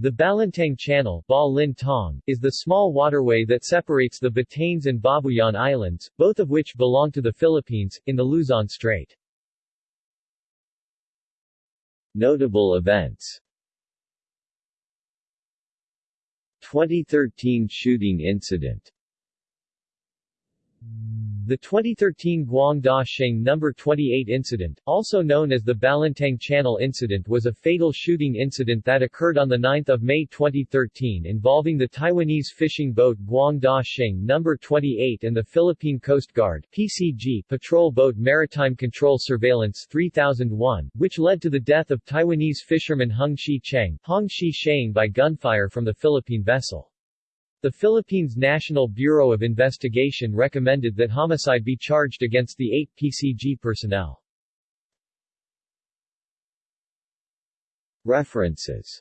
The Balintang Channel Tong, is the small waterway that separates the Batanes and Babuyan Islands, both of which belong to the Philippines, in the Luzon Strait. Notable events 2013 shooting incident the 2013 Guangda Sheng No. 28 incident, also known as the Balintang Channel incident was a fatal shooting incident that occurred on 9 May 2013 involving the Taiwanese fishing boat Guangda Sheng No. 28 and the Philippine Coast Guard PCG patrol boat Maritime Control Surveillance 3001, which led to the death of Taiwanese fisherman Hung Shi Cheng Hong Shi Sheng by gunfire from the Philippine vessel. The Philippines National Bureau of Investigation recommended that homicide be charged against the eight PCG personnel. References